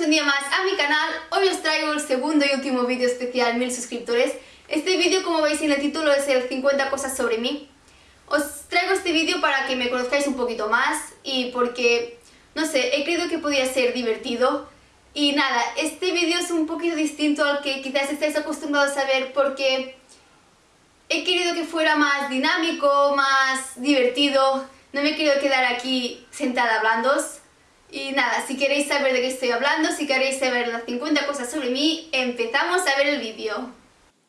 bienvenidos un día más a mi canal. Hoy os traigo el segundo y último vídeo especial, mil suscriptores. Este vídeo, como veis en el título, es el 50 cosas sobre mí. Os traigo este vídeo para que me conozcáis un poquito más y porque, no sé, he creído que podía ser divertido. Y nada, este vídeo es un poquito distinto al que quizás estáis acostumbrados a ver porque he querido que fuera más dinámico, más divertido. No me querido quedar aquí sentada hablando y nada, si queréis saber de qué estoy hablando, si queréis saber las 50 cosas sobre mí, empezamos a ver el vídeo.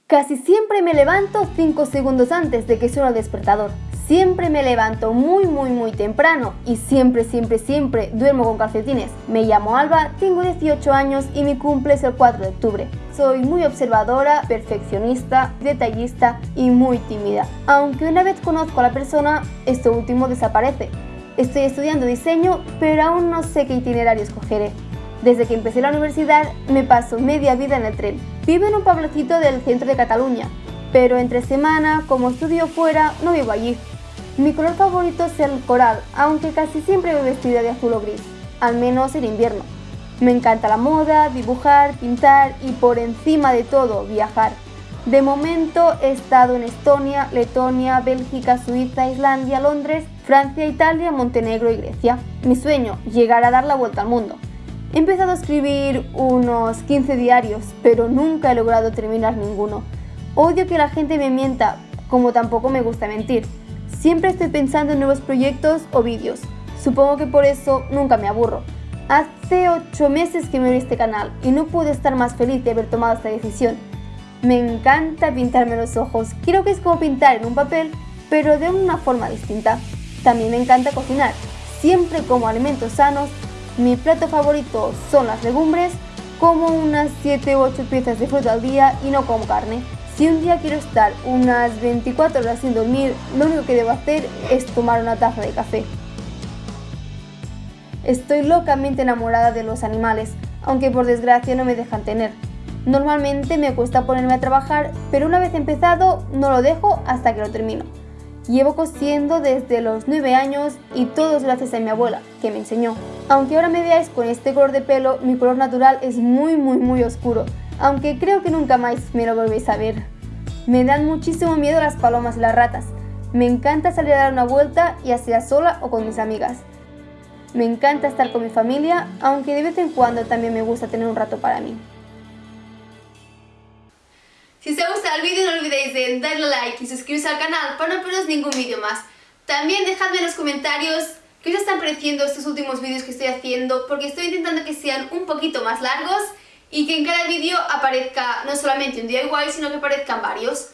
Casi siempre me levanto 5 segundos antes de que suene el despertador. Siempre me levanto muy muy muy temprano y siempre siempre siempre duermo con calcetines. Me llamo Alba, tengo 18 años y mi cumple es el 4 de octubre. Soy muy observadora, perfeccionista, detallista y muy tímida. Aunque una vez conozco a la persona, esto último desaparece. Estoy estudiando diseño, pero aún no sé qué itinerario escogeré. Desde que empecé la universidad me paso media vida en el tren. Vivo en un pueblecito del centro de Cataluña, pero entre semana, como estudio fuera, no vivo allí. Mi color favorito es el coral, aunque casi siempre voy vestida de azul o gris, al menos en invierno. Me encanta la moda, dibujar, pintar y por encima de todo, viajar. De momento he estado en Estonia, Letonia, Bélgica, Suiza, Islandia, Londres, Francia, Italia, Montenegro y Grecia. Mi sueño, llegar a dar la vuelta al mundo. He empezado a escribir unos 15 diarios, pero nunca he logrado terminar ninguno. Odio que la gente me mienta, como tampoco me gusta mentir. Siempre estoy pensando en nuevos proyectos o vídeos. Supongo que por eso nunca me aburro. Hace 8 meses que me uní a este canal y no pude estar más feliz de haber tomado esta decisión. Me encanta pintarme los ojos, creo que es como pintar en un papel, pero de una forma distinta. También me encanta cocinar, siempre como alimentos sanos. Mi plato favorito son las legumbres, como unas 7 u 8 piezas de fruta al día y no como carne. Si un día quiero estar unas 24 horas sin dormir, lo único que debo hacer es tomar una taza de café. Estoy locamente enamorada de los animales, aunque por desgracia no me dejan tener. Normalmente me cuesta ponerme a trabajar, pero una vez empezado no lo dejo hasta que lo termino. Llevo cosiendo desde los 9 años y todo es gracias a mi abuela, que me enseñó. Aunque ahora me veáis con este color de pelo, mi color natural es muy muy muy oscuro, aunque creo que nunca más me lo volvéis a ver. Me dan muchísimo miedo las palomas y las ratas. Me encanta salir a dar una vuelta, ya sea sola o con mis amigas. Me encanta estar con mi familia, aunque de vez en cuando también me gusta tener un rato para mí. Like y suscribiros al canal para no perderos ningún vídeo más. También dejadme en los comentarios qué os están pareciendo estos últimos vídeos que estoy haciendo porque estoy intentando que sean un poquito más largos y que en cada vídeo aparezca no solamente un igual sino que aparezcan varios.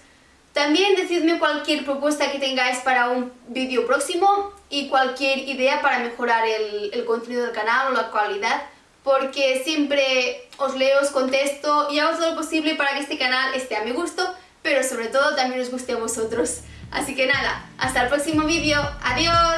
También decidme cualquier propuesta que tengáis para un vídeo próximo y cualquier idea para mejorar el, el contenido del canal o la calidad porque siempre os leo, os contesto y hago todo lo posible para que este canal esté a mi gusto, pero sobre todo también os guste a vosotros. Así que nada, hasta el próximo vídeo. ¡Adiós!